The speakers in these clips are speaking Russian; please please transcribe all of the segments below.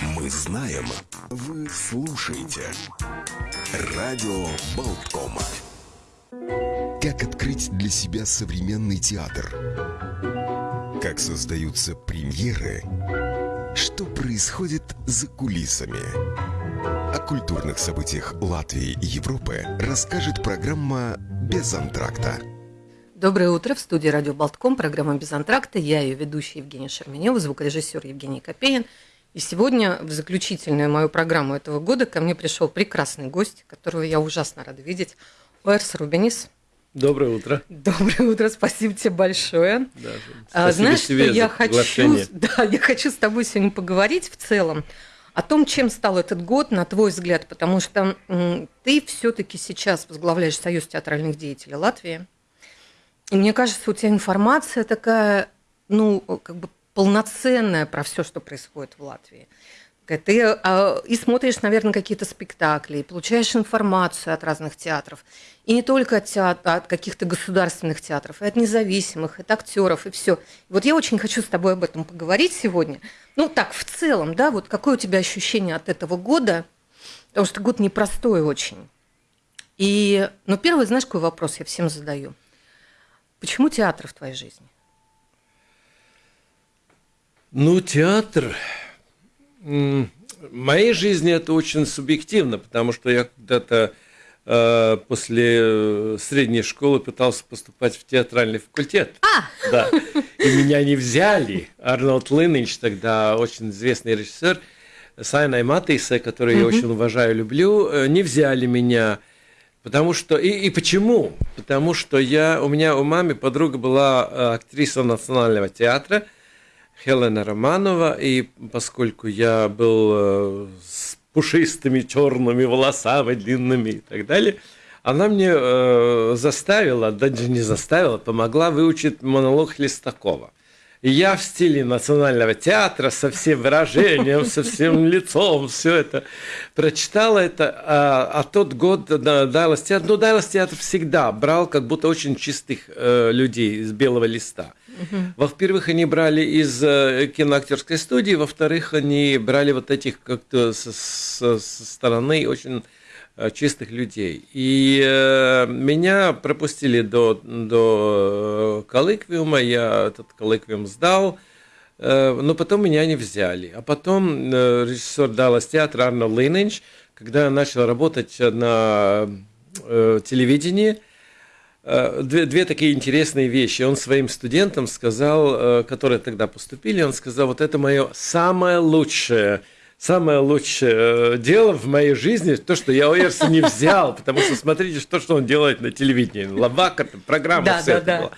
Мы знаем, вы слушаете. Радио Болткома. Как открыть для себя современный театр? Как создаются премьеры? Что происходит за кулисами? О культурных событиях Латвии и Европы расскажет программа «Без антракта». Доброе утро. В студии «Радио Болтком» программа «Без антракта». Я ее ведущая Евгения Шерменева, звукорежиссер Евгений Копеин. И сегодня в заключительную мою программу этого года ко мне пришел прекрасный гость, которого я ужасно рада видеть. Уэрс Рубенис. Доброе утро. Доброе утро, спасибо тебе большое. Да, а, знаешь, что я хочу, да, я хочу с тобой сегодня поговорить в целом о том, чем стал этот год, на твой взгляд, потому что ты все-таки сейчас возглавляешь Союз театральных деятелей Латвии. И мне кажется, у тебя информация такая, ну, как бы полноценная про все, что происходит в Латвии. Ты а, и смотришь, наверное, какие-то спектакли, и получаешь информацию от разных театров. И не только от, театр, от каких-то государственных театров, и от независимых, и от актеров, и все. Вот я очень хочу с тобой об этом поговорить сегодня. Ну, так, в целом, да, вот какое у тебя ощущение от этого года? Потому что год непростой очень. И, ну, первый, знаешь, какой вопрос я всем задаю? Почему театр в твоей жизни? Ну, театр в моей жизни это очень субъективно, потому что я когда-то э, после э, средней школы пытался поступать в театральный факультет. А! Да. И меня не взяли. Арнольд Линнич, тогда очень известный режиссер, Сайна Матейса, который я очень уважаю, люблю, э, не взяли меня. Потому что и, и почему? Потому что я у меня у мамы подруга была актриса национального театра – Хелена Романова, и поскольку я был э, с пушистыми черными волосами, длинными и так далее, она мне э, заставила, даже не заставила, помогла выучить монолог Хлестакова. Я в стиле национального театра со всем выражением, со всем лицом, все это прочитала это. А, а тот год Дайлас театр, ну Дайлас театр всегда брал как будто очень чистых э, людей из белого листа. Угу. Во-первых, они брали из э, киноактерской студии, во-вторых, они брали вот этих как-то со, со, стороны очень Э, чистых людей. И э, меня пропустили до, до э, коллоквиума, я этот коллоквиум сдал, э, но потом меня не взяли. А потом э, режиссер Даллас театра Арно Лейнинч, когда я начал работать на э, телевидении, Две, две такие интересные вещи. Он своим студентам сказал, э, которые тогда поступили, он сказал, вот это мое самое лучшее самое лучшее э, дело в моей жизни, то, что я Оерса не взял, потому что смотрите, что, что он делает на телевидении. Лавака, программа, да, все да, это да. было.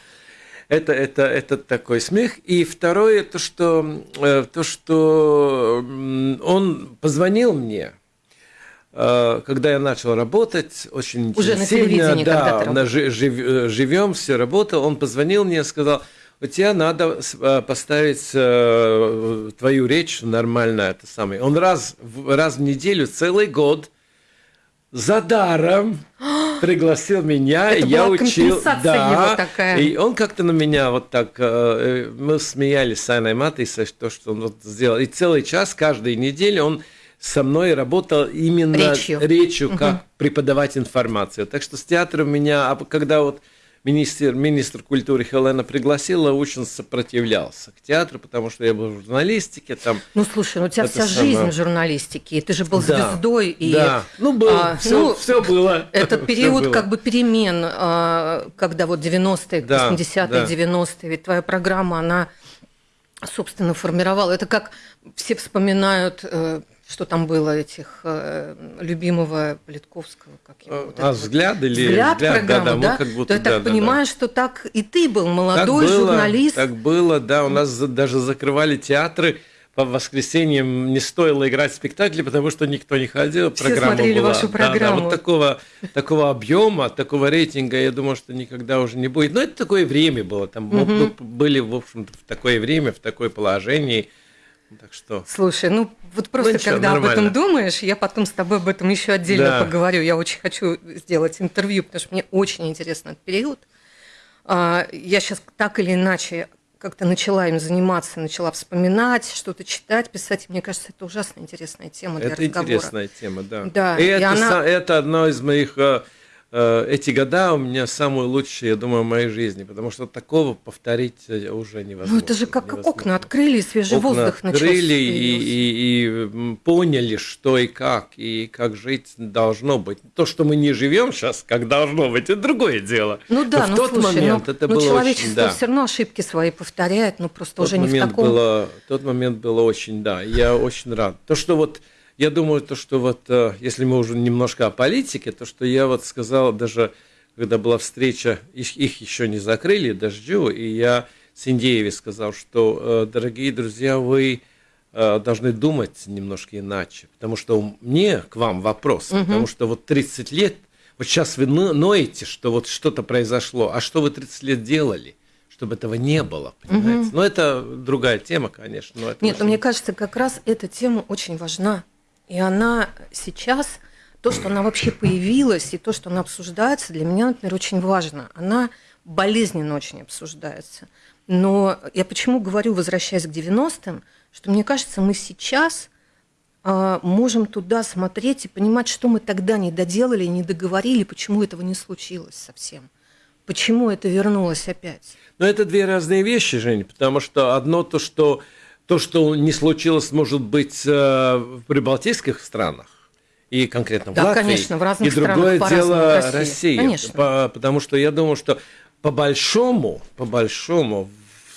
Это, это, это такой смех. И второе, то, что, э, то, что он позвонил мне, э, когда я начал работать, очень Уже на телевидении, да, ты жив, живем, все работал, он позвонил мне и сказал, у тебя надо э, поставить э, твою речь нормально, это самое. Он раз, раз в неделю, целый год за даром пригласил меня, это я была учил, да, его такая. и он как-то на меня вот так, э, мы смеялись с Анной Матисой, что, что он вот сделал, и целый час каждой неделе он со мной работал именно речью, речью как угу. преподавать информацию. Так что с театром меня, а когда вот министр, министр культуры Хелена пригласила, очень сопротивлялся к театру, потому что я был в журналистике. Там ну, слушай, ну у тебя вся самое... жизнь в журналистике, и ты же был да, звездой. И, да, ну, был, а, все, ну, все было. Этот период было. как бы перемен, а, когда вот 90-е, да, 80-е, да. 90-е, ведь твоя программа, она, собственно, формировала. Это как все вспоминают э, что там было этих э, любимого Политковского, как его, вот а взгляд вот, или взгляд, взгляд программу, да, да, да? Как будто, то я да, так да, понимаю, да. что так и ты был молодой так было, журналист. Так было, да, у нас даже закрывали театры по воскресеньям не стоило играть спектакли, потому что никто не ходил. Все программа смотрели была. вашу программу. Да, да, вот такого, такого объема, такого рейтинга, я думаю, что никогда уже не будет. Но это такое время было. Там угу. мы были, в общем-то, в такое время, в такое положение. Так что... Слушай, ну вот просто ну, ничего, когда нормально. об этом думаешь, я потом с тобой об этом еще отдельно да. поговорю. Я очень хочу сделать интервью, потому что мне очень интересен этот период. А, я сейчас так или иначе как-то начала им заниматься, начала вспоминать, что-то читать, писать. Мне кажется, это ужасно интересная тема для это разговора. Это интересная тема, да. Да. И, и это, она... это одно из моих Э, эти года у меня самые лучшие, я думаю, в моей жизни, потому что такого повторить э, уже невозможно. Ну это же как невозможно. окна открыли, свежий окна воздух открыли и, и, и поняли, что и как, и как жить должно быть. То, что мы не живем сейчас, как должно быть, это другое дело. Ну да, но в ну, тот слушай, момент ну, это ну, было человечество очень, да. все равно ошибки свои повторяет, но просто тот уже не в таком... Было, тот момент было очень, да, я очень рад. То, что вот я думаю, то, что вот, э, если мы уже немножко о политике, то, что я вот сказал даже когда была встреча, их, их еще не закрыли, дождю, и я Синдееве сказал, что, э, дорогие друзья, вы э, должны думать немножко иначе, потому что мне к вам вопрос, угу. потому что вот 30 лет, вот сейчас вы ноете, что вот что-то произошло, а что вы 30 лет делали? чтобы этого не было, понимаете? Угу. Но это другая тема, конечно. Но это Нет, очень... но мне кажется, как раз эта тема очень важна. И она сейчас то, что она вообще появилась, и то, что она обсуждается, для меня, например, очень важно. Она болезненно очень обсуждается. Но я почему говорю, возвращаясь к 90-м, что мне кажется, мы сейчас э, можем туда смотреть и понимать, что мы тогда не доделали, не договорили, почему этого не случилось совсем. Почему это вернулось опять? Но это две разные вещи, Жень, потому что одно то, что то, что не случилось, может быть, э, в прибалтийских странах, и конкретно в да, Латвии. конечно, в разных и другое дело России. Россия. Конечно. По, потому что я думаю, что по большому, по большому,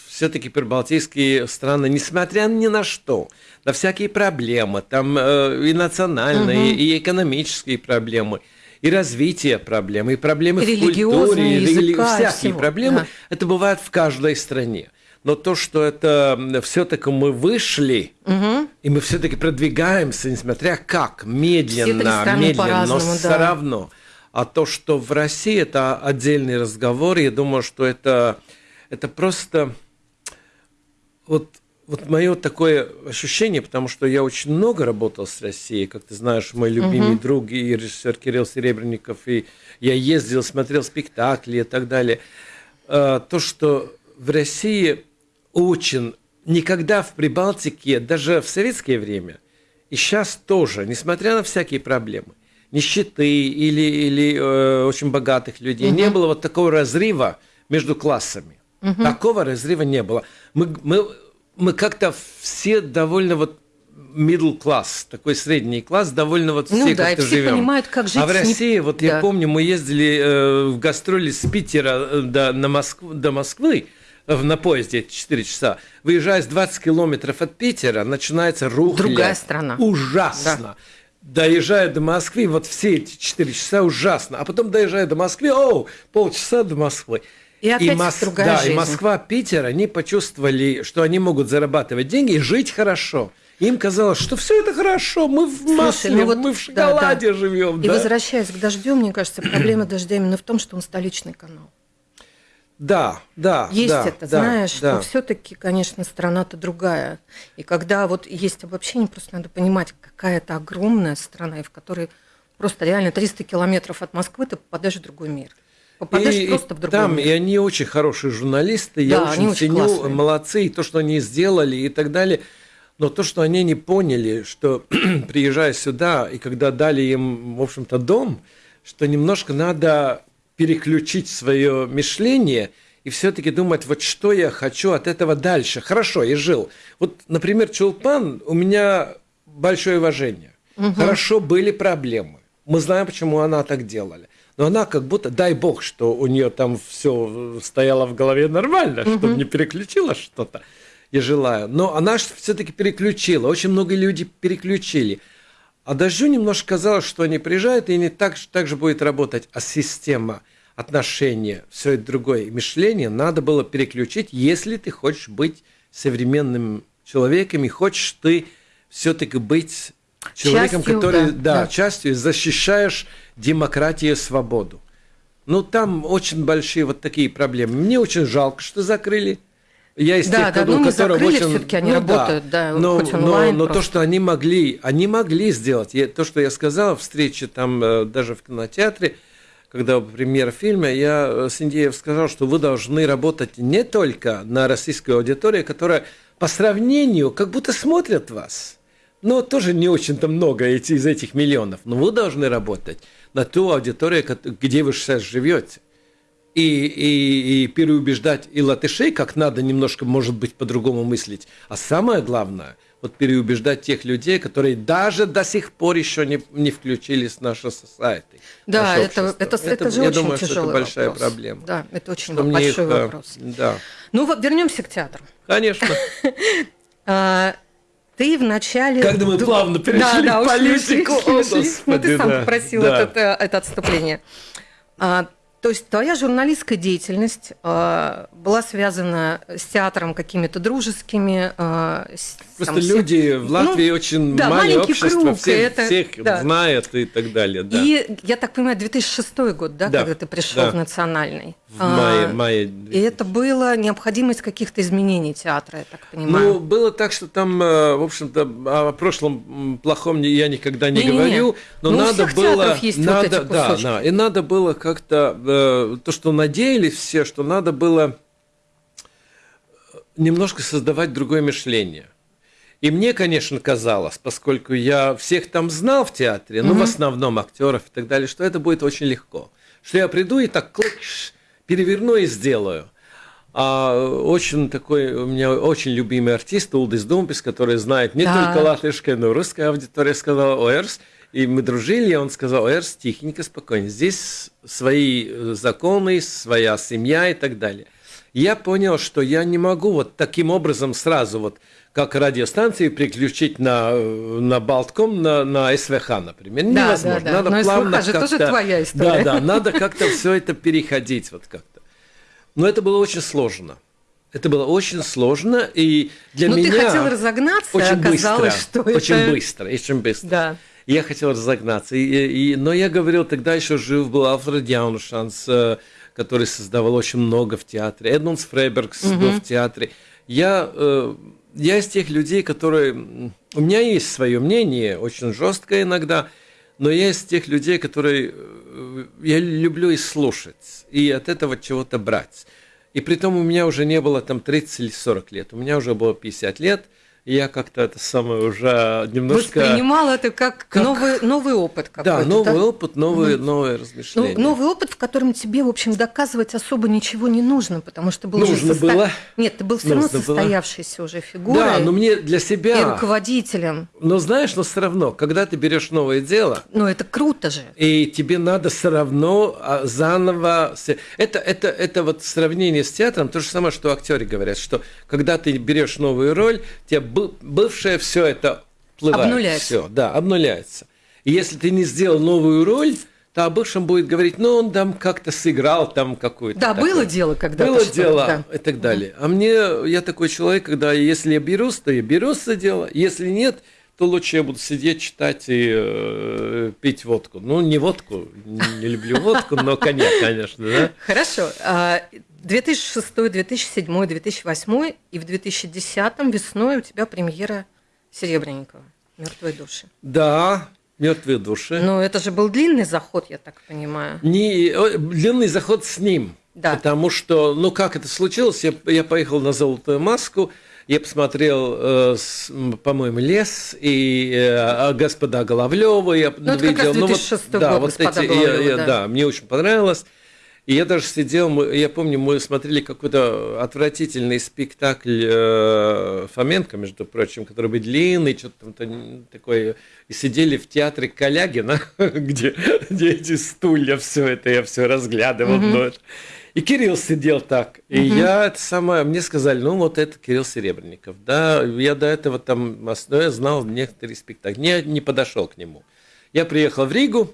все-таки прибалтийские страны, несмотря ни на что, на всякие проблемы, там э, и национальные, угу. и экономические проблемы, и развитие проблем, и проблемы и в культуре, и языка, всякие всего. проблемы, да. это бывает в каждой стране но то, что это все-таки мы вышли, угу. и мы все-таки продвигаемся, несмотря как, медленно, медленно, но да. все равно. А то, что в России это отдельный разговор, я думаю, что это, это просто вот, вот мое такое ощущение, потому что я очень много работал с Россией, как ты знаешь, мой любимый угу. друг и режиссер Кирилл Серебренников, и я ездил, смотрел спектакли и так далее. А, то, что в России очень никогда в Прибалтике, даже в советское время, и сейчас тоже, несмотря на всякие проблемы, нищеты или, или э, очень богатых людей, угу. не было вот такого разрыва между классами. Угу. Такого разрыва не было. Мы, мы, мы как-то все довольно вот middle класс, такой средний класс, довольно вот ну, все да, как-то все живем. понимают, как жить. А в России, вот да. я помню, мы ездили э, в гастроли с Питера э, до, на Москву, до Москвы, на поезде 4 часа, выезжая с 20 километров от Питера, начинается рухля. Другая страна. Ужасно. Да. Доезжая до Москвы, вот все эти 4 часа ужасно. А потом доезжая до Москвы, о, полчаса до Москвы. И опять и Мос... другая да, жизнь. и Москва, Питер, они почувствовали, что они могут зарабатывать деньги и жить хорошо. Им казалось, что все это хорошо, мы в масле, ну вот, мы в шоколаде да, да. живем. И да? возвращаясь к дождю, мне кажется, проблема дождя именно в том, что он столичный канал. Да, да. Есть да, это, да, знаешь, да. что все-таки, конечно, страна-то другая. И когда вот есть обобщение, просто надо понимать, какая это огромная страна, и в которой просто реально 300 километров от Москвы ты попадаешь в другой мир. Попадаешь и, просто в другой там, мир. И они очень хорошие журналисты, да, я очень очень ценю, классные. молодцы, и то, что они сделали и так далее. Но то, что они не поняли, что приезжая сюда, и когда дали им, в общем-то, дом, что немножко надо переключить свое мышление и все-таки думать, вот что я хочу от этого дальше. Хорошо, я жил. Вот, например, Чулпан, у меня большое уважение. Угу. Хорошо, были проблемы. Мы знаем, почему она так делала. Но она как будто, дай бог, что у нее там все стояло в голове нормально, угу. чтобы не переключила что-то. Я желаю. Но она все-таки переключила. Очень много людей переключили. А Дождю немножко казалось, что они приезжают, и не так, так же будет работать. А система отношения, все это другое мышление надо было переключить, если ты хочешь быть современным человеком и хочешь ты все-таки быть человеком, частью, который, да, да, да. частью защищаешь демократию и свободу. Ну, там очень большие вот такие проблемы. Мне очень жалко, что закрыли. Я из да, тех, да, кто, ну, которого закрыли, очень... все-таки они ну, работают, да, да но, хоть онлайн но, но то, что они могли, они могли сделать. Я, то, что я сказал в встрече там э, даже в кинотеатре, когда премьера фильма, я э, Синдеев сказал, что вы должны работать не только на российскую аудиторию, которая по сравнению как будто смотрят вас. Но тоже не очень-то много из этих миллионов. Но вы должны работать на ту аудиторию, где вы сейчас живете. И, и, и переубеждать и латышей, как надо немножко, может быть, по-другому мыслить. А самое главное – вот переубеждать тех людей, которые даже до сих пор еще не, не включились в наше society. Да, это, это, это, это же я очень думаю, тяжелый что это большая вопрос. проблема. Да, это очень что большой их, э, вопрос. Да. Ну вот вернемся к театру. Конечно. А, ты вначале... Когда мы плавно перешли да, да, в политику. Ушли, ушли. Ну, ты сам попросил да. это, это отступление. А, то есть твоя журналистская деятельность э, была связана с театром какими-то дружескими. Э, Просто там, люди всех... в Латвии ну, очень да, маленькое общество, круг, всех, это, всех да. знает и так далее. Да. И я так понимаю, 2006 год, да, да когда ты пришел да. в национальный. В мае, а, мае. И это было необходимость каких-то изменений театра, я так понимаю. Ну, было так, что там, э, в общем-то, о прошлом плохом я никогда не, не говорю, не, но ну, надо было, есть надо, вот да, да, и надо было как-то э, то, что надеялись все, что надо было немножко создавать другое мышление. И мне, конечно, казалось, поскольку я всех там знал в театре, mm-hmm. ну, в основном актеров и так далее, что это будет очень легко. Что я приду и так клыш, переверну и сделаю. А очень такой, у меня очень любимый артист Улдис Думпис, который знает не да. только латышская, но и русская аудитория, сказал Оэрс, и мы дружили, и он сказал, Оэрс, тихенько, спокойно, здесь свои э, законы, своя семья и так далее. я понял, что я не могу вот таким образом сразу вот как радиостанции переключить на, э, на Балтком, на, на СВХ, например. Да, Невозможно. Да, да. Надо Но плавно СВХ же тоже твоя история. Да, да, надо как-то все это переходить вот как-то. Но это было очень сложно. Это было очень сложно, и для Но меня... ты хотел разогнаться, очень оказалось, быстро, что очень это... быстро, очень быстро. Да. Я хотел разогнаться. И, и, но я говорил, тогда еще жив был Алфред Яуншанс, э, который создавал очень много в театре. Эдмундс Фрейбергс угу. был в театре. Я э, я из тех людей, которые... У меня есть свое мнение, очень жесткое иногда, но я из тех людей, которые... Э, я люблю и слушать, и от этого чего-то брать. И при том у меня уже не было там 30 или 40 лет, у меня уже было 50 лет – я как-то это самое уже немножко... Воспринимал это как, как... Новый, новый опыт какой-то. Да, новый да? опыт, новые, mm. новые размышления. Ну, новый опыт, в котором тебе, в общем, доказывать особо ничего не нужно, потому что был нужно уже... Состо... было. Нет, ты был все равно состоявшейся было. уже фигурой. Да, но мне для себя... И руководителем. Но знаешь, но все равно, когда ты берешь новое дело... Ну, это круто же. И тебе надо все равно а, заново... Это, это, это вот сравнение с театром, то же самое, что актеры говорят, что когда ты берешь новую роль, тебе бывшее все это плывает. Обнуляется. Все, да, обнуляется. И если ты не сделал новую роль, то о бывшем будет говорить, ну, он там как-то сыграл там какую-то. Да, такое. было дело когда-то. Было дело да. и так далее. А мне, я такой человек, когда если я берусь, то я берусь за дело. Если нет, то лучше я буду сидеть, читать и э, пить водку. Ну, не водку, не люблю водку, но коньяк, конечно, да. Хорошо. 2006, 2007, 2008 и в 2010 весной у тебя премьера Серебренникова «Мертвые души». Да, «Мертвые души». Но это же был длинный заход, я так понимаю. Не, длинный заход с ним. Да. Потому что, ну как это случилось, я, я поехал на «Золотую маску», я посмотрел, э, по-моему, лес и э, господа Головлева. Я ну, это видел, как раз 2006 ну, вот, да, вот эти, я, я, да. да, мне очень понравилось. И я даже сидел, я помню, мы смотрели какой-то отвратительный спектакль э, Фоменко, между прочим, который был длинный, что-то там такое, и сидели в театре Калягина, где, где эти стулья, все это, я все разглядывал. Mm-hmm. Но это, и Кирилл сидел так. И угу. я это самое, мне сказали, ну вот это Кирилл Серебренников. Да, я до этого там, ну, я знал некоторые спектакли. Не, не подошел к нему. Я приехал в Ригу,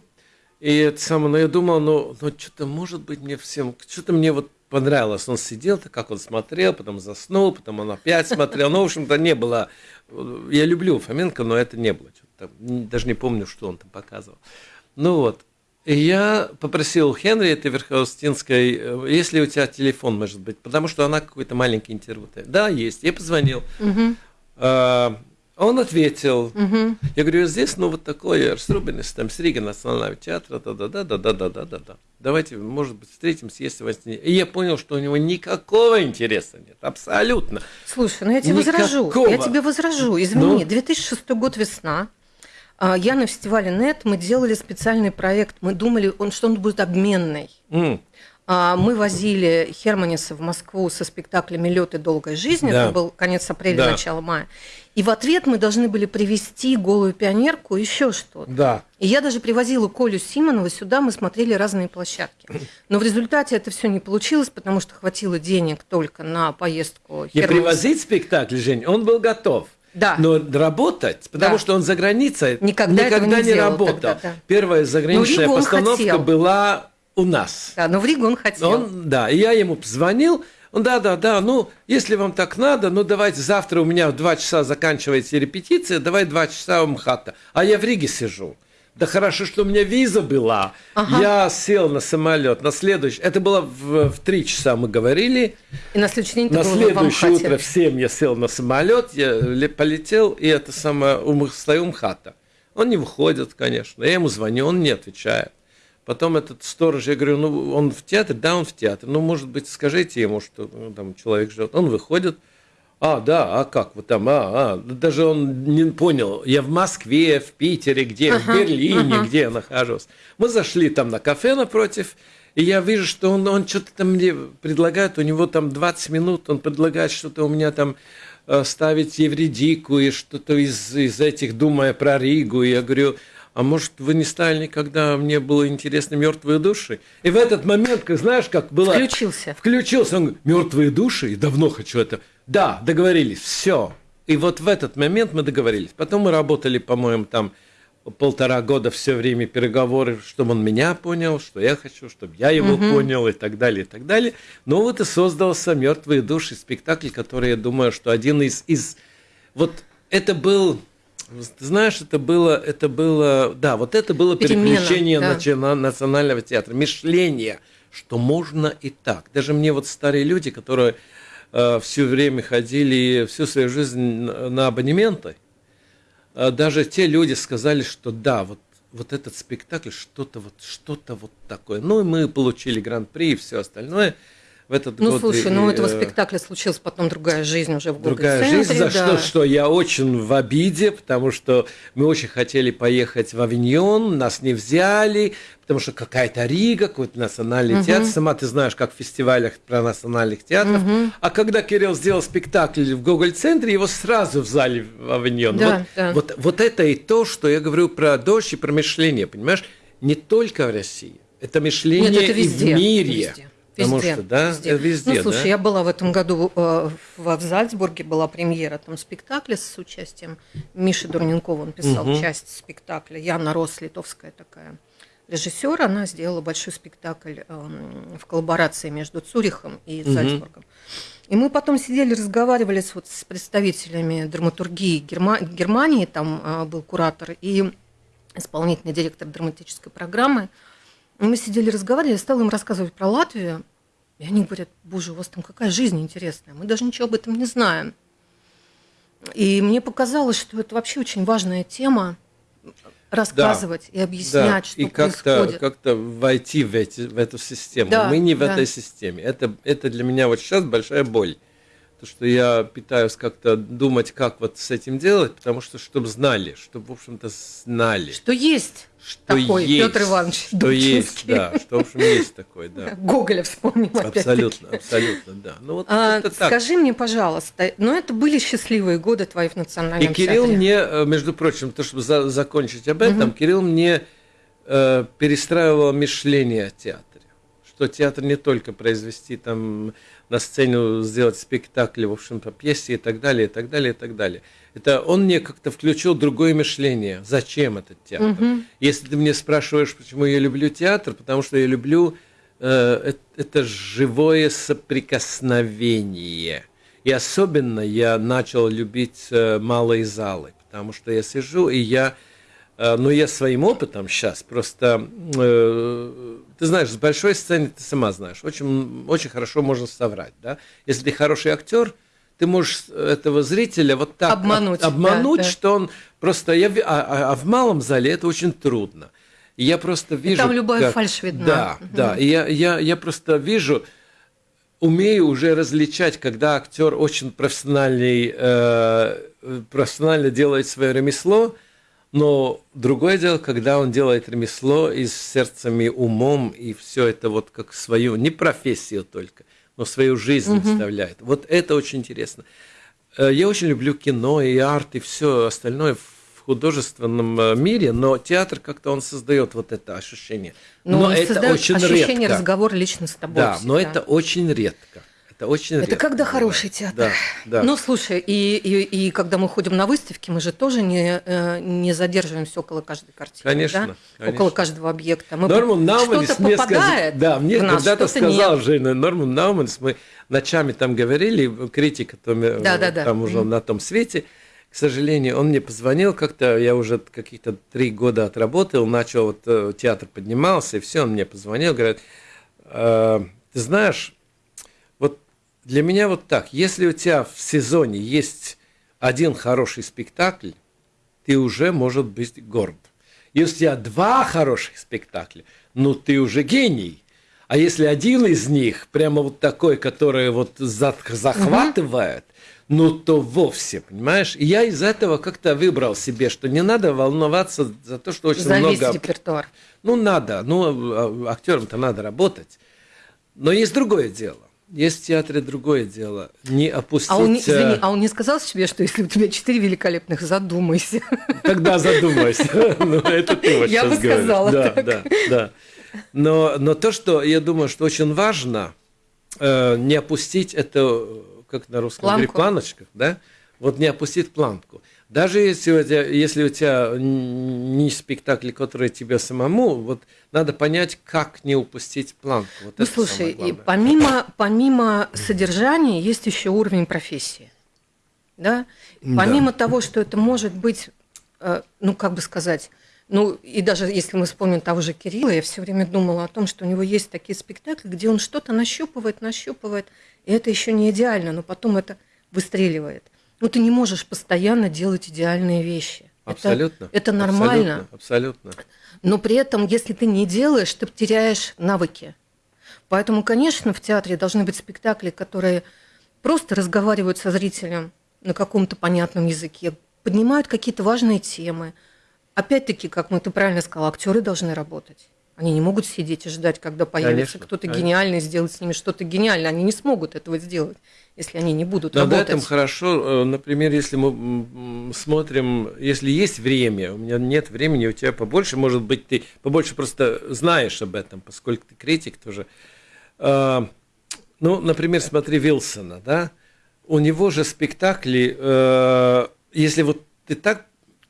и это самое, но я думал, ну, ну что-то может быть мне всем, что-то мне вот понравилось. Он сидел, так как он смотрел, потом заснул, потом он опять смотрел. Ну, в общем-то, не было. Я люблю Фоменко, но это не было. Даже не помню, что он там показывал. Ну вот. И я попросил Хенри, этой Верховстинской, э, есть ли у тебя телефон, может быть, потому что она какой-то маленький интервью. Да, есть. Я позвонил. Угу. Он ответил, угу. я говорю, здесь, ну, вот такое, Рубинс, там, с Рига Национального театра, да-да-да-да-да-да-да-да. Давайте, может быть, встретимся, если вас не... И я понял, что у него никакого интереса нет, абсолютно. Слушай, ну я тебе никакого. возражу, я тебе возражу, извини, ну? 2006 год весна, а, я на фестивале НЕТ, мы делали специальный проект, мы думали, он, что он будет обменный. Mm. Мы возили Херманиса в Москву со спектаклями «Лед и долгая жизнь», да. это был конец апреля, да. начало мая. И в ответ мы должны были привести голую пионерку, еще что-то. Да. И я даже привозила Колю Симонова сюда, мы смотрели разные площадки. Но в результате это все не получилось, потому что хватило денег только на поездку. Не привозить спектакль, Жень, он был готов. Да. Но работать, потому да. что он за границей никогда, никогда не, не работал. Тогда, да. Первая заграничная постановка была у нас. Да, но в Ригу он хотел. Он, да, и я ему позвонил, он, да, да, да, ну, если вам так надо, ну, давайте завтра у меня в два часа заканчивается репетиция, давай два часа у МХАТа. А я в Риге сижу. Да хорошо, что у меня виза была. Ага. Я сел на самолет. На следующий, это было в, в 3 часа мы говорили. И на следующий день На следующее утро в 7 я сел на самолет, я полетел, и это самое, у, стою у МХАТа. Он не выходит, конечно. Я ему звоню, он не отвечает. Потом этот сторож, я говорю, ну, он в театре? Да, он в театре. Ну, может быть, скажите ему, что ну, там человек живет. Он выходит, а, да, а как вы там, а, а. Даже он не понял, я в Москве, в Питере, где, ага, в Берлине, ага. где я нахожусь. Мы зашли там на кафе напротив, и я вижу, что он, он что-то там мне предлагает, у него там 20 минут, он предлагает что-то у меня там э, ставить Евредику и что-то из, из этих, думая про Ригу. И я говорю, а может, вы не стали никогда, мне было интересно мертвые души? И в этот момент, как знаешь, как было... Включился. Включился, он говорит, мертвые души, и давно хочу это. Да, договорились, все. И вот в этот момент мы договорились. Потом мы работали, по-моему, там полтора года все время переговоры, чтобы он меня понял, что я хочу, чтобы я его угу. понял и так далее, и так далее. Но вот и создался «Мертвые души» спектакль, который, я думаю, что один из... из... Вот это был знаешь, это было, это было, да, вот это было Перемена, переключение да. национального театра, мышление, что можно и так. Даже мне вот старые люди, которые э, все время ходили всю свою жизнь на абонементы, э, даже те люди сказали, что да, вот вот этот спектакль что-то вот что-то вот такое. Ну и мы получили гран-при и все остальное в этот ну, год. Ну, слушай, ну у этого э, спектакля случилась потом другая жизнь уже в Другая жизнь, за да. что, что я очень в обиде, потому что мы очень хотели поехать в Авиньон, нас не взяли, потому что какая-то Рига, какой-то национальный угу. театр. Сама ты знаешь, как в фестивалях про национальных театров. Угу. А когда Кирилл сделал спектакль в Гоголь-центре, его сразу взяли в Авиньон. Да, вот, да. Вот, вот это и то, что я говорю про дождь и про мышление, понимаешь? Не только в России. Это мышление Нет, это везде, и в мире. Везде. Потому что, да, везде. везде ну, слушай, да? я была в этом году э, в, в Зальцбурге, была премьера там спектакля с участием Миши Дурненкова, он писал угу. часть спектакля. Яна Рос, литовская такая режиссер, она сделала большой спектакль э, в коллаборации между Цюрихом и угу. Зальцбургом. И мы потом сидели, разговаривали с, вот, с представителями драматургии Герма... Германии, там э, был куратор и исполнительный директор драматической программы. Мы сидели, разговаривали, я стала им рассказывать про Латвию. И они говорят, боже, у вас там какая жизнь интересная, мы даже ничего об этом не знаем. И мне показалось, что это вообще очень важная тема, рассказывать да, и объяснять, да, что и происходит. как-то войти в, эти, в эту систему. Да, Мы не в да. этой системе. Это, это для меня вот сейчас большая боль. То, что я пытаюсь как-то думать, как вот с этим делать, потому что, чтобы знали, чтобы, в общем-то, знали. Что есть что такой есть, Петр Иванович Что Дубчинский. есть, да, что, в общем, есть такой, да. Гоголя вспомним Абсолютно, абсолютно, да. Ну, вот а, это так. Скажи мне, пожалуйста, ну, это были счастливые годы твои в национальном И Кирилл театре. мне, э, между прочим, то, чтобы за, закончить об этом, угу. Кирилл мне э, перестраивал мышление о театре. Что театр не только произвести там на сцену сделать спектакль, в общем, по пьесе и так далее, и так далее, и так далее. Это он мне как-то включил другое мышление. Зачем этот театр? Угу. Если ты мне спрашиваешь, почему я люблю театр, потому что я люблю э, это живое соприкосновение. И особенно я начал любить э, малые залы, потому что я сижу и я Э, но я своим опытом сейчас просто, э, ты знаешь, с большой сцены ты сама знаешь, очень, очень хорошо можно соврать, да. Если ты хороший актер, ты можешь этого зрителя вот так обмануть, обмануть да, да. что он просто... Я, а, а, а в малом зале это очень трудно. И я просто вижу... И там любая как, фальшь видна. Да, угу. да. И я, я, я просто вижу, умею уже различать, когда актер очень профессиональный, э, профессионально делает свое ремесло, но другое дело, когда он делает ремесло и с сердцем, и умом, и все это вот как свою, не профессию только, но свою жизнь угу. вставляет. Вот это очень интересно. Э, я очень люблю кино и арт, и все остальное в художественном э, мире, но театр как-то он создает вот это ощущение. Ну, но это очень ощущение редко. разговора лично с тобой. Да, всегда. но это очень редко. Это очень Это редко. когда хороший театр. Да, да. Ну, слушай, и, и, и когда мы ходим на выставки, мы же тоже не, э, не задерживаемся около каждой картины. Конечно, да? конечно. Около каждого объекта. Мы Норман Науманис что-то попадает сказ... Да, мне когда-то сказал нет. Женя, Норман Науманис, мы ночами там говорили, критика там, да, да, да. там уже mm. на том свете, к сожалению, он мне позвонил как-то, я уже каких-то три года отработал, начал, вот э, театр поднимался, и все, он мне позвонил, говорит, э, ты знаешь, для меня вот так. Если у тебя в сезоне есть один хороший спектакль, ты уже может быть горд. Если у тебя два хороших спектакля, ну ты уже гений. А если один из них прямо вот такой, который вот захватывает, угу. ну то вовсе, понимаешь? И я из этого как-то выбрал себе, что не надо волноваться за то, что очень за много... Репертуар. Ну надо, ну а, актерам-то надо работать. Но есть другое дело. Есть в театре другое дело. Не опустить... А он, извини, а он не сказал себе, что если у тебя четыре великолепных, задумайся. Тогда задумайся. Ну, это ты вот Я бы сказала Да, да, да. Но, но то, что я думаю, что очень важно, э, не опустить это, как на русском говорит, планочках, да? Вот не опустить планку. Даже если у тебя, если у тебя не спектакль, который тебе самому, вот надо понять, как не упустить планку. Вот ну, слушай, и помимо, помимо содержания есть еще уровень профессии. Да? Помимо да. того, что это может быть, э, ну, как бы сказать, ну, и даже если мы вспомним того же Кирилла, я все время думала о том, что у него есть такие спектакли, где он что-то нащупывает, нащупывает, и это еще не идеально, но потом это выстреливает. Ну, ты не можешь постоянно делать идеальные вещи. Абсолютно. Это, это нормально. Абсолютно, абсолютно. Но при этом, если ты не делаешь, ты теряешь навыки. Поэтому, конечно, в театре должны быть спектакли, которые просто разговаривают со зрителем на каком-то понятном языке, поднимают какие-то важные темы. Опять-таки, как мы ты правильно сказал, актеры должны работать. Они не могут сидеть и ждать, когда появится кто-то гениальный, сделать с ними что-то гениальное. Они не смогут этого сделать, если они не будут Но работать. На этом хорошо, э, например, если мы смотрим, если есть время, у меня нет времени, у тебя побольше, может быть, ты побольше просто знаешь об этом, поскольку ты критик тоже. А, ну, например, смотри Вилсона, да, у него же спектакли, э, если вот ты так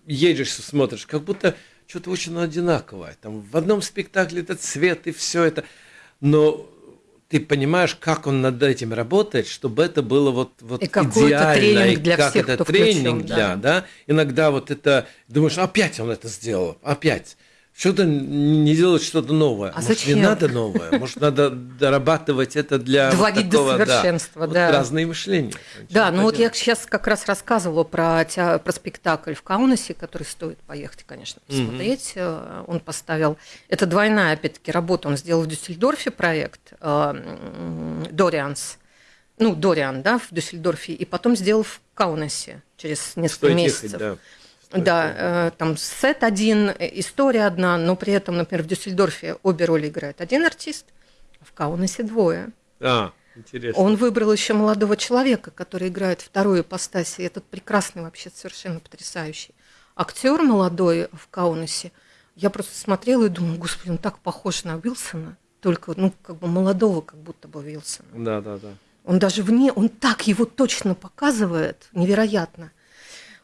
едешь, смотришь, как будто что-то очень одинаковое. Там в одном спектакле этот цвет и все это. Но ты понимаешь, как он над этим работает, чтобы это было вот, вот и идеально. тренинг для как всех, это кто тренинг включен, для, да. да. Иногда вот это, думаешь, опять он это сделал, опять. Что-то не делать что-то новое. А Может, зачем? не надо новое. Может, надо дорабатывать это для Доводить вот такого, до совершенства, да. да. Вот разные мышления. Да, ну вот я сейчас как раз рассказывала про, про спектакль в Каунасе, который стоит поехать, конечно, посмотреть. Mm-hmm. Он поставил... Это двойная, опять-таки, работа. Он сделал в Дюссельдорфе проект «Дорианс». Ну, Дориан, да, в Дюссельдорфе. И потом сделал в Каунасе через несколько Стоит месяцев. Ехать, да. Да, э, там сет один, э, история одна, но при этом, например, в Дюссельдорфе обе роли играет один артист, а в Каунасе двое. А, интересно. Он выбрал еще молодого человека, который играет вторую ипостась, и этот прекрасный, вообще совершенно потрясающий актер молодой в Каунасе. Я просто смотрела и думала, господи, он так похож на Уилсона, только, ну, как бы молодого, как будто бы Уилсона. Да, да, да. Он даже вне, он так его точно показывает, невероятно.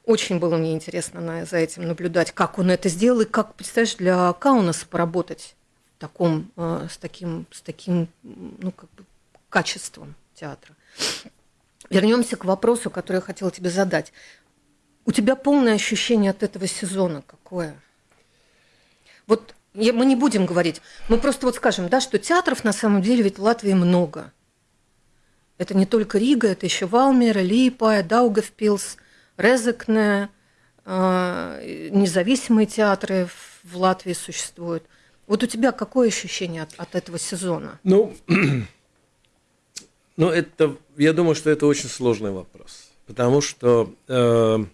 Очень было мне интересно на, за этим наблюдать, как он это сделал и как, представляешь, для Каунаса поработать таком, э, с таким, с таким ну, как бы качеством театра. Вернемся к вопросу, который я хотела тебе задать. У тебя полное ощущение от этого сезона какое? Вот мы не будем говорить, мы просто вот скажем, да, что театров на самом деле ведь в Латвии много. Это не только Рига, это еще Валмера, Липа, Даугавпилс, Резекне, э, независимые театры в Латвии существуют. Вот у тебя какое ощущение от, от этого сезона? Ну, ну, это, я думаю, что это очень сложный вопрос. Потому что э,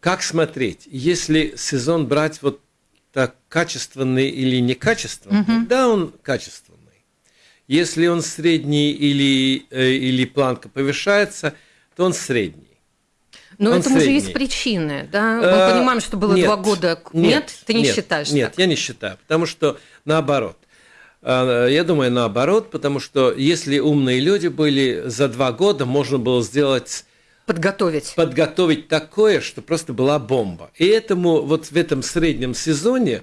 как смотреть? Если сезон брать вот так качественный или некачественный, угу. да, он качественный. Если он средний или, э, или планка повышается, то он средний. Но он этому средний. же есть причины, да? Мы а, понимаем, что было нет, два года. Нет, нет ты не нет, считаешь? Нет, так? я не считаю, потому что наоборот. А, я думаю, наоборот, потому что если умные люди были, за два года можно было сделать подготовить. Подготовить такое, что просто была бомба. И этому вот в этом среднем сезоне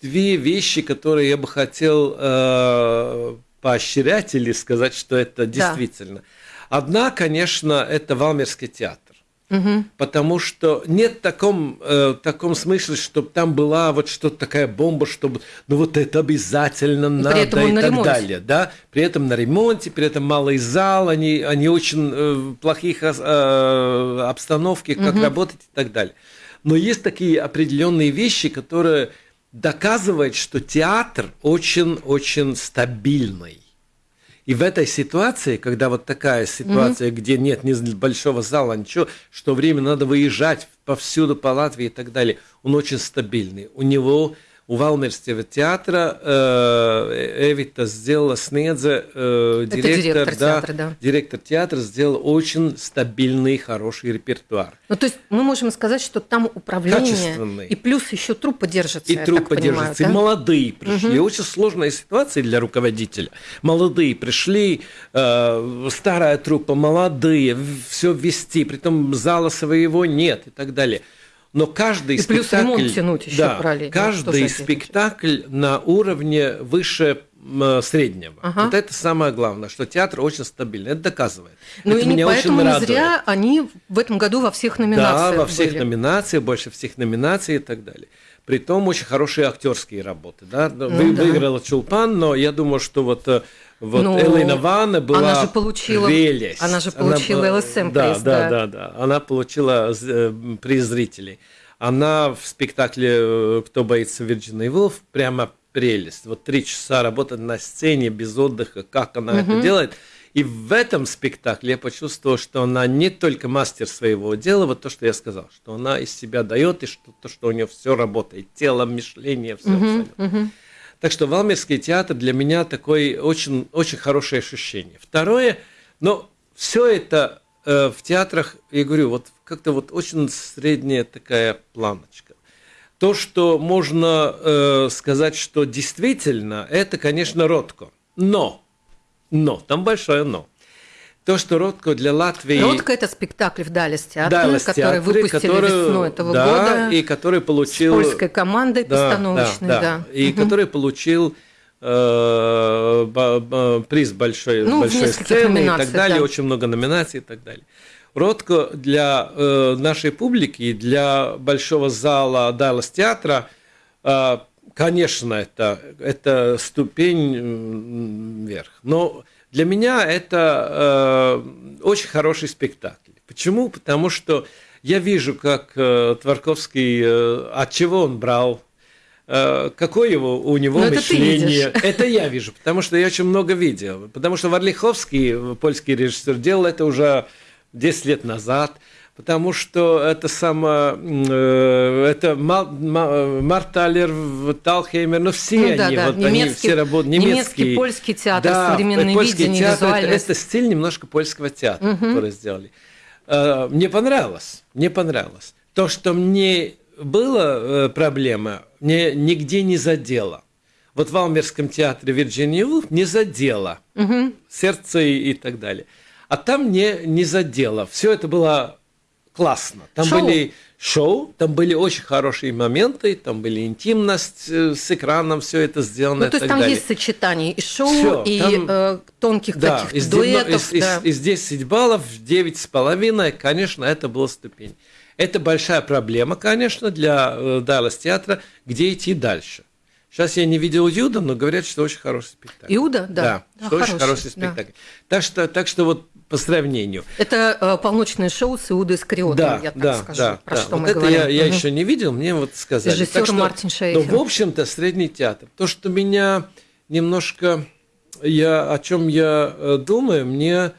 две вещи, которые я бы хотел э, поощрять или сказать, что это действительно. Да. Одна, конечно, это Валмерский театр. Угу. Потому что нет в таком, э, таком смысле, чтобы там была вот что-то такая бомба, чтобы ну вот это обязательно и надо и так ремонте. далее. Да? При этом на ремонте, при этом малый зал, они, они очень э, плохих э, обстановке, как угу. работать и так далее. Но есть такие определенные вещи, которые доказывают, что театр очень-очень стабильный. И в этой ситуации, когда вот такая ситуация, mm-hmm. где нет ни большого зала, ничего, что время надо выезжать повсюду по Латвии и так далее, он очень стабильный. У него у Валмерского театра э, Эвита сделала Снедзе, э, директор, директор, да, театра, да. директор театра, сделал очень стабильный, хороший репертуар. Ну, то есть мы можем сказать, что там управление, и плюс еще труппа держится, И труппа держится, да? и молодые пришли. Угу. Очень сложная ситуация для руководителя. Молодые пришли, э, старая труппа, молодые, все ввести, при том зала своего нет и так далее – но каждый и спектакль... плюс ремонт тянуть еще да, параллельно. Каждый спектакль на уровне выше среднего. Ага. Вот это самое главное, что театр очень стабильный. Это доказывает. Ну это и меня поэтому очень радует. зря они в этом году во всех номинациях Да, во всех были. номинациях, больше всех номинаций и так далее. Притом очень хорошие актерские работы. Да? Ну, Вы, да. Выиграла Чулпан, но я думаю, что вот э, вот ну, Элейна Ванна была она же получила, прелесть. Она же получила она, ЛСМ да, приз, да, да, да, да. Она получила э, приз зрителей. Она в спектакле э, «Кто боится Вирджина и Вулф» прямо прелесть. Вот три часа работать на сцене без отдыха, как она угу. это делает. И в этом спектакле я почувствовал, что она не только мастер своего дела, вот то, что я сказал, что она из себя дает, и что, то, что у нее все работает, тело, мышление, все угу, абсолютно. Угу. Так что Валмерский театр для меня такой очень, очень хорошее ощущение. Второе, но все это э, в театрах, я говорю, вот как-то вот очень средняя такая планочка. То, что можно э, сказать, что действительно, это, конечно, Ротко. Но, но, там большое но то, что Ротко для Латвии... Ротко – это спектакль в Далес театре, Далес который выпустили который, весной этого да, года. и который получил... С польской командой да, постановочной, да. да. да. И угу. который получил э, приз большой, ну, большой сцены и так далее, да. очень много номинаций и так далее. Ротко для э, нашей публики и для большого зала Далlas театра, э, конечно, это, это ступень вверх. Но для меня это э, очень хороший спектакль. Почему? Потому что я вижу, как э, Творковский, э, от чего он брал, э, какое его, у него Но мышление. Это, это я вижу, потому что я очень много видел. Потому что Варлиховский, польский режиссер, делал это уже 10 лет назад – потому что это само, э, это Марталер, Талхеймер, ну все ну, они, да, да. вот немецкий, они все работают, немецкий, немецкий польский театр, да, современное польский видение, театр, это, это стиль немножко польского театра, угу. который сделали. Э, мне понравилось, мне понравилось. То, что мне было э, проблема, мне нигде не задело. Вот в Валмерском театре Вирджиния Вулф не задело угу. сердце и, и так далее. А там не, не задело. Все это было классно. Там шоу. были шоу, там были очень хорошие моменты, там были интимность э, с экраном, все это сделано. Ну, то есть там далее. есть сочетание и шоу, Всё, и там, э, тонких да, каких-то из, дуэтов. Из, да. из, из 10 баллов 9,5, конечно, это была ступень. Это большая проблема, конечно, для э, Даллас театра, где идти дальше. Сейчас я не видел Иуда, но говорят, что очень хороший спектакль. Иуда, да. Да, да что хороший, очень хороший спектакль. Да. Так, что, так что вот по сравнению. Это э, полночное шоу с Иудой Искариотом, да, я так да, скажу, да, про да. что вот мы это говорим. Я, я угу. еще не видел, мне вот сказали. Режиссер что, Мартин Шейфер. Ну, в общем-то, средний театр. То, что меня немножко, я, о чем я э, думаю, мне,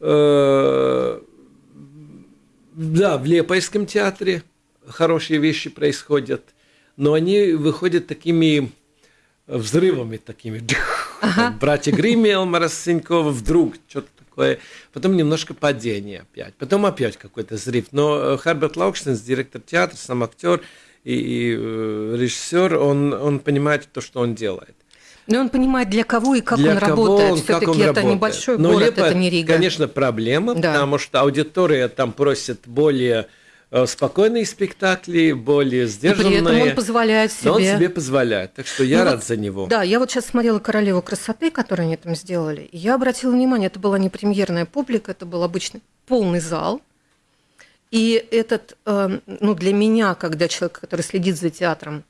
э, да, в Лепойском театре хорошие вещи происходят, но они выходят такими взрывами такими. Ага. Братья Гримми, Элмара Сенькова, вдруг что-то такое. Потом немножко падение опять. Потом опять какой-то взрыв. Но Херберт Лаукштейн, директор театра, сам актер и, и э, режиссер, он, он понимает то, что он делает. Но он понимает, для кого и как для он работает. Все-таки это работает. небольшой Но город, Лиепая, это не Рига. Конечно, проблема, да. потому что аудитория там просит более Э, спокойные спектакли, более сдержанные. При этом он позволяет себе. Но он себе позволяет, так что я ну, рад вот, за него. Да, я вот сейчас смотрела «Королеву красоты», которую они там сделали, и я обратила внимание, это была не премьерная публика, это был обычный полный зал. И этот, э, ну, для меня, когда человек, который следит за театром,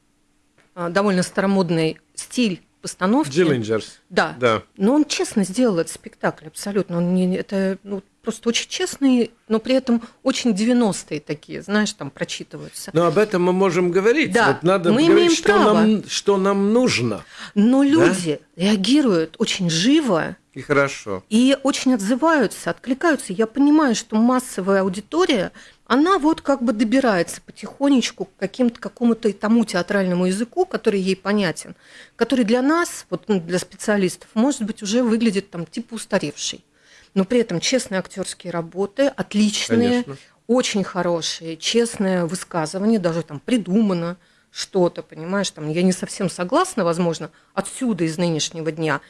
э, довольно старомодный стиль постановки. Джиллинджерс. Да. да. Но он честно сделал этот спектакль, абсолютно. Он не, это ну, просто очень честный, но при этом очень 90-е такие, знаешь, там прочитываются. Но об этом мы можем говорить. Да, вот надо мы говорить, имеем что, право. Нам, что нам нужно. Но люди да? реагируют очень живо. И хорошо. И очень отзываются, откликаются. Я понимаю, что массовая аудитория, она вот как бы добирается потихонечку к каким-то, какому-то тому театральному языку, который ей понятен, который для нас, вот ну, для специалистов, может быть, уже выглядит там типа устаревший но при этом честные актерские работы, отличные, Конечно. очень хорошие, честное высказывание, даже там придумано что-то, понимаешь, там я не совсем согласна, возможно, отсюда из нынешнего дня,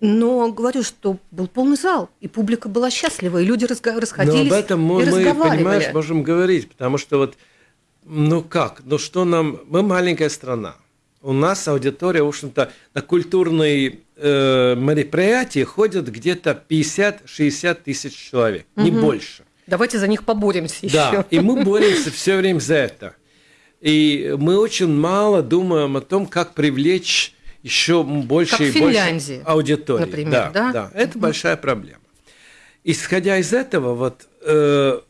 но говорю, что был полный зал, и публика была счастлива, и люди расходились Но об этом мы, и мы понимаешь, можем говорить, потому что вот, ну как, ну что нам, мы маленькая страна, у нас аудитория, в общем-то, на культурные э, мероприятия ходят где-то 50-60 тысяч человек, угу. не больше. Давайте за них поборемся еще. Да, и мы боремся все время за это. И мы очень мало думаем о том, как привлечь еще больше как и больше аудитории. Например, да, да? да, это угу. большая проблема. Исходя из этого, вот э,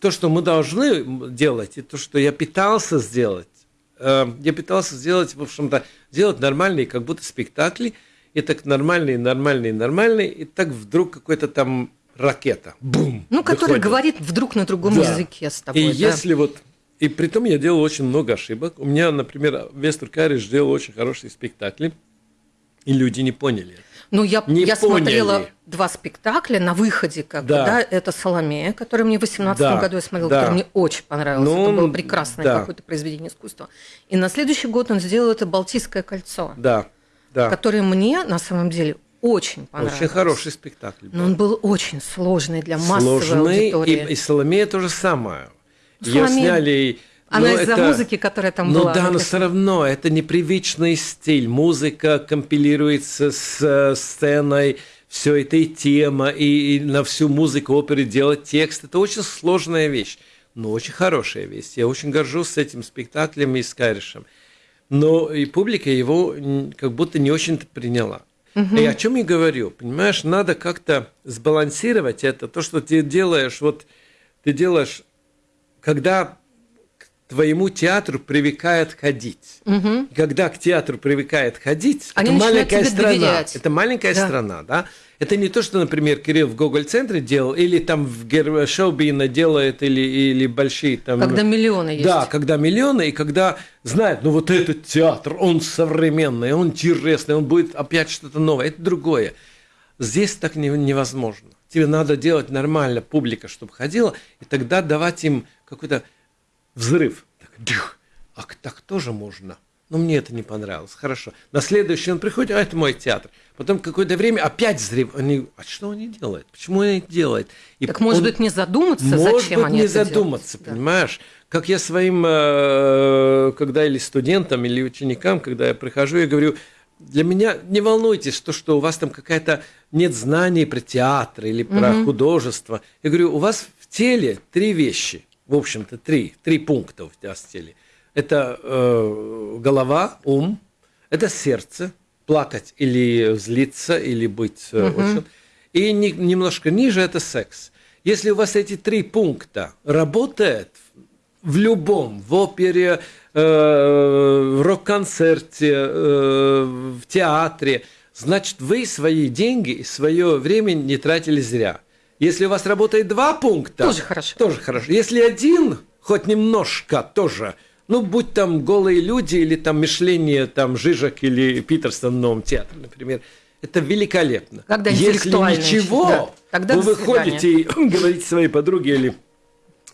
то, что мы должны делать, и то, что я пытался сделать, Эм, я пытался сделать, в общем-то, сделать нормальные, как будто спектакли, и так нормальные, нормальные, нормальные, и так вдруг какой-то там ракета, бум, Ну, который выходит. говорит вдруг на другом да. языке с тобой. И да. если вот, и при том я делал очень много ошибок. У меня, например, Вестер Кариш делал очень хорошие спектакли, и люди не поняли. Ну, я, не я поняли. смотрела два спектакля на выходе, как да. бы, да, это «Соломея», который мне в 18 да. году я смотрела, да. который мне очень понравился, ну, это было прекрасное да. какое-то произведение искусства. И на следующий год он сделал это «Балтийское кольцо», да. Да. которое мне, на самом деле, очень понравилось. Очень хороший спектакль. Был. Но он был очень сложный для массовой сложный, аудитории. И, и «Соломея» то же самое. Ее сняли она но из-за это... музыки, которая там ну, была. Ну да, но все равно это непривычный стиль. Музыка компилируется с э, сценой, все это и тема, и, и на всю музыку оперы делать текст. Это очень сложная вещь, но очень хорошая вещь. Я очень горжусь этим спектаклем и с Кайришем. Но и публика его как будто не очень-то приняла. Угу. И о чем я говорю? Понимаешь, надо как-то сбалансировать это. То, что ты делаешь, вот ты делаешь, когда твоему театру привыкает ходить. Угу. Когда к театру привыкает ходить, Они это маленькая страна. Доверять. Это маленькая да. страна, да? Это не то, что, например, Кирилл в Гоголь-центре делал, или там в Гер... Шоубина делает, или, или большие там... Когда миллионы есть. Да, когда миллионы, и когда знают, ну вот этот театр, он современный, он интересный, он будет опять что-то новое. Это другое. Здесь так не, невозможно. Тебе надо делать нормально, публика, чтобы ходила, и тогда давать им какой-то взрыв. Так, дых, а так тоже можно. Но мне это не понравилось. Хорошо. На следующий он приходит, а это мой театр. Потом какое-то время опять взрыв. Они, а что они делают? Почему они это делают? И так может он, быть не задуматься, может зачем быть, они не это задуматься, делают? понимаешь? Да. Как я своим, э, когда или студентам, или ученикам, когда я прихожу, я говорю, для меня не волнуйтесь, что, что у вас там какая-то нет знаний про театр или про угу. художество. Я говорю, у вас в теле три вещи – в общем-то, три, три пункта в теле. Это э, голова, ум, Это сердце, плакать или злиться, или быть угу. очень. И не, немножко ниже это секс. Если у вас эти три пункта работают в любом, в опере, э, в рок-концерте, э, в театре, значит, вы свои деньги и свое время не тратили зря. Если у вас работает два пункта, тоже хорошо. Тоже хорошо. Если один, хоть немножко, тоже. Ну, будь там голые люди или там мышление там Жижак или Питерсон в новом театре, например, это великолепно. Когда Если ничего, да, тогда вы выходите и говорите своей подруге или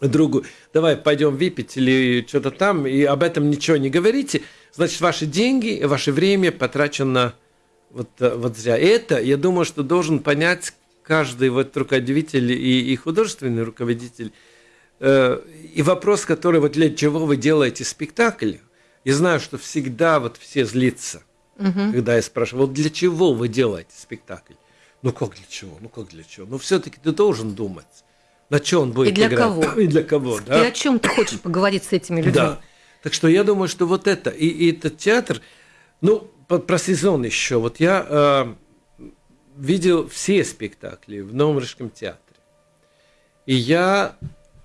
другу, давай пойдем выпить или что-то там, и об этом ничего не говорите, значит, ваши деньги, ваше время потрачено вот, вот зря. И это, я думаю, что должен понять каждый вот руководитель и, и художественный руководитель. Э, и вопрос, который вот для чего вы делаете спектакль, я знаю, что всегда вот все злятся, угу. когда я спрашиваю, вот для чего вы делаете спектакль? Ну как для чего? Ну как для чего? Ну все-таки ты должен думать, на чем он будет И для играть. кого? И для кого, да? И о чем ты хочешь поговорить с этими людьми? Да. Так что я думаю, что вот это, и, и этот театр, ну, про сезон еще. Вот я э, видел все спектакли в Новом Рижском театре. И я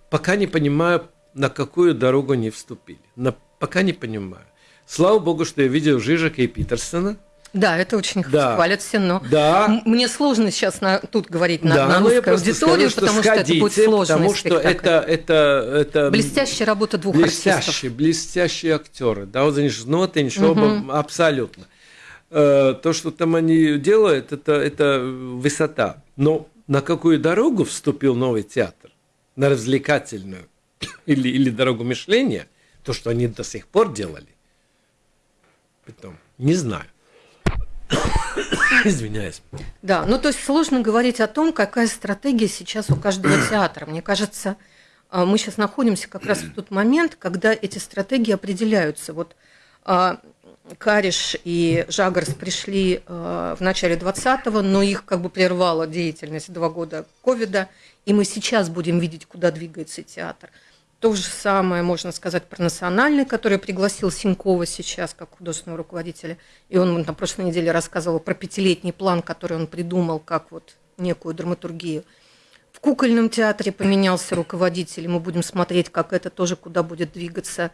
пока не понимаю, на какую дорогу они вступили. На, пока не понимаю. Слава богу, что я видел Жижика и Питерсона. Да, это очень да. хвалят все, но да. мне сложно сейчас на, тут говорить на, да, на русской аудиторию, скажу, потому что, что это будет сложно. Потому что это, это, это блестящая работа двух блестящие, артистов. Блестящие актеры. Да, вот они же ноты, угу. абсолютно. Э, то, что там они делают, это, это высота. Но на какую дорогу вступил новый театр? На развлекательную или, или дорогу мышления? То, что они до сих пор делали? Потом, не знаю. Извиняюсь. Да, ну то есть сложно говорить о том, какая стратегия сейчас у каждого театра. Мне кажется, э, мы сейчас находимся как раз в тот момент, когда эти стратегии определяются. Вот а, Кариш и Жагарс пришли э, в начале 20-го, но их как бы прервала деятельность два года ковида, и мы сейчас будем видеть, куда двигается театр. То же самое можно сказать про национальный, который пригласил Синькова сейчас как художественного руководителя. И он на прошлой неделе рассказывал про пятилетний план, который он придумал как вот некую драматургию. В кукольном театре поменялся руководитель, и мы будем смотреть, как это тоже куда будет двигаться.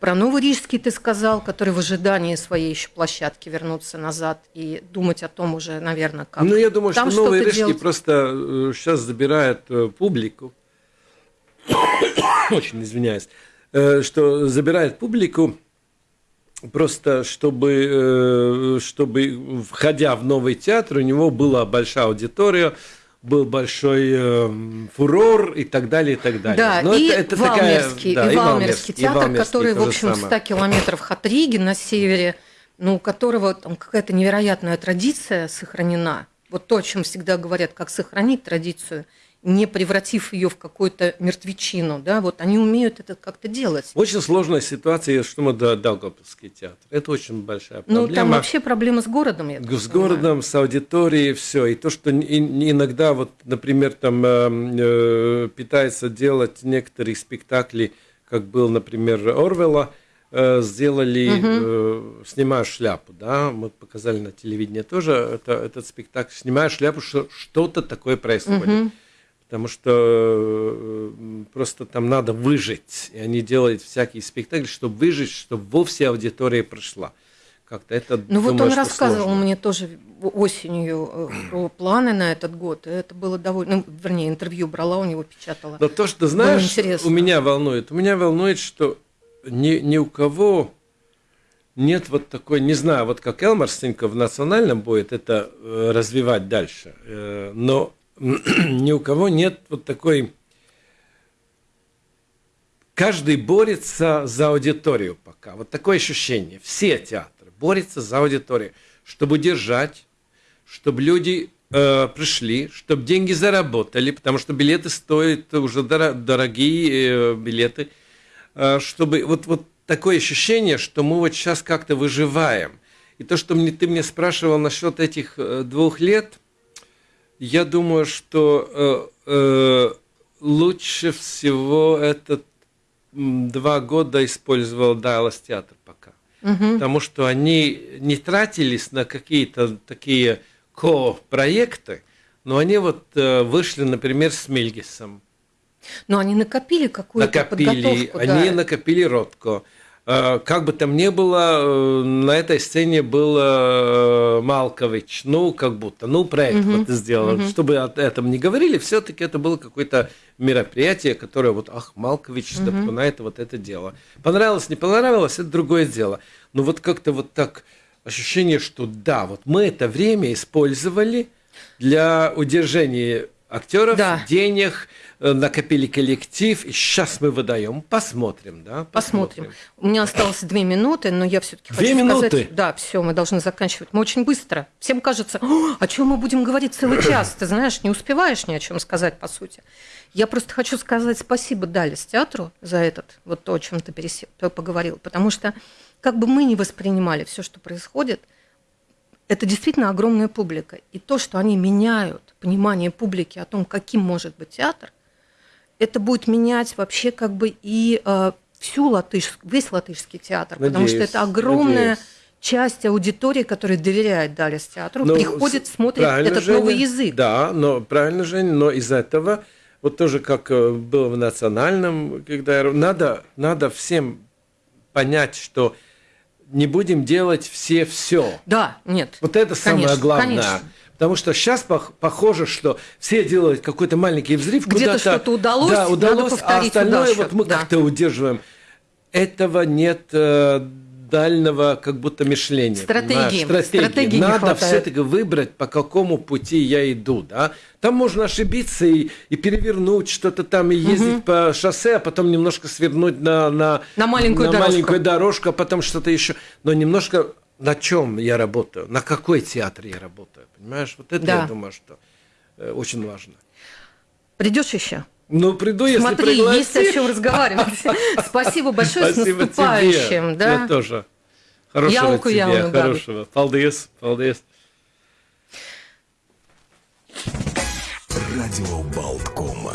Про Новорижский ты сказал, который в ожидании своей еще площадки вернуться назад и думать о том уже, наверное, как. Ну, я думаю, Там что Новый Рижский просто сейчас э, забирает э, публику. Очень извиняюсь. Э, что забирает публику просто чтобы, чтобы, входя в новый театр, у него была большая аудитория, был большой э, фурор и так далее, и так далее. Да, Но и, это, это Валмерский, такая, да, и, Валмерский театр, и Валмерский, который, в общем, в 100 километров от Риги на севере, ну, у которого там какая-то невероятная традиция сохранена. Вот то, о чем всегда говорят, как сохранить традицию – не превратив ее в какую-то мертвечину, да, вот они умеют это как-то делать. Очень сложная ситуация, что мы до Даугавпилский театр. Это очень большая проблема. Ну, там вообще проблема с городом, я С понимаю. городом, с аудиторией, все. И то, что иногда, вот, например, там э, э, пытается делать некоторые спектакли, как был, например, Орвела, э, сделали, угу. э, снимая шляпу, да, мы показали на телевидении тоже это, этот спектакль, снимая шляпу, что что-то такое происходит. Угу потому что э, просто там надо выжить. И они делают всякие спектакли, чтобы выжить, чтобы вовсе аудитория прошла. Как-то это, ну думаю, вот он рассказывал сложно. мне тоже осенью э, про планы на этот год. Это было довольно, ну, вернее, интервью брала у него, печатала. Но то, что знаешь, у меня волнует, у меня волнует, что ни, ни у кого нет вот такой, не знаю, вот как Элмар Стенько в национальном будет это э, развивать дальше, но ни у кого нет вот такой... Каждый борется за аудиторию пока. Вот такое ощущение. Все театры борются за аудиторию, чтобы держать, чтобы люди э, пришли, чтобы деньги заработали, потому что билеты стоят уже дорогие э, билеты, э, чтобы вот, вот такое ощущение, что мы вот сейчас как-то выживаем. И то, что мне, ты мне спрашивал насчет этих э, двух лет, я думаю, что э, э, лучше всего этот два года использовал Дайлас театр пока. угу. потому что они не тратились на какие-то такие ко-проекты, но они вот э, вышли, например, с Мельгисом. Но они накопили какую-то накопили, подготовку. Они да. накопили Ротко. Э, как бы там ни было, э, на этой сцене был э, Малкович, ну, как будто, ну, проект угу. вот сделал. Угу. Чтобы о этом не говорили, все-таки это было какое-то мероприятие, которое вот, ах, Малкович, угу. на это вот это дело. Понравилось, не понравилось, это другое дело. Но вот как-то вот так ощущение, что да, вот мы это время использовали для удержания актеров, да. денег, накопили коллектив, и сейчас мы выдаем. Посмотрим, да? Посмотрим. Посмотрим. У меня осталось две минуты, но я все-таки хочу минуты? сказать... Да, все, мы должны заканчивать. Мы очень быстро. Всем кажется, о чем мы будем говорить целый час. Ты знаешь, не успеваешь ни о чем сказать, по сути. Я просто хочу сказать спасибо Далис театру за этот, вот то, о чем ты пересел, поговорил. Потому что как бы мы ни воспринимали все, что происходит, это действительно огромная публика. И то, что они меняют понимание публики о том, каким может быть театр – это будет менять вообще как бы и э, всю латыш, весь латышский театр, надеюсь, потому что это огромная надеюсь. часть аудитории, которая доверяет Далис театру, но, приходит, смотрит этот Женя, новый язык. Да, но правильно, Женя, но из этого вот тоже как э, было в национальном, когда надо, надо всем понять, что не будем делать все все. Да, нет. Вот это конечно, самое главное. Конечно. Потому что сейчас похоже, что все делают какой-то маленький взрыв. Где-то что-то удалось, да, удалось, а остальное удачу. вот мы да. как-то удерживаем. Этого нет э, дальнего как будто мышления. Стратегии. Стратегии. Стратегии Надо все-таки выбрать, по какому пути я иду. Да? Там можно ошибиться и, и перевернуть что-то там, и ездить угу. по шоссе, а потом немножко свернуть на, на, на маленькую на дорожку. маленькую дорожку, а потом что-то еще. Но немножко на чем я работаю, на какой театр я работаю. Понимаешь, вот это да. я думаю, что э, очень важно. Придешь еще? Ну, приду, если Смотри, пригласишь. есть о чем разговаривать. Спасибо большое, Спасибо с наступающим. Тебе. Да? Я тоже. Хорошего Ялку тебе, яуну, хорошего. Paldies, paldies. Радио Болткома.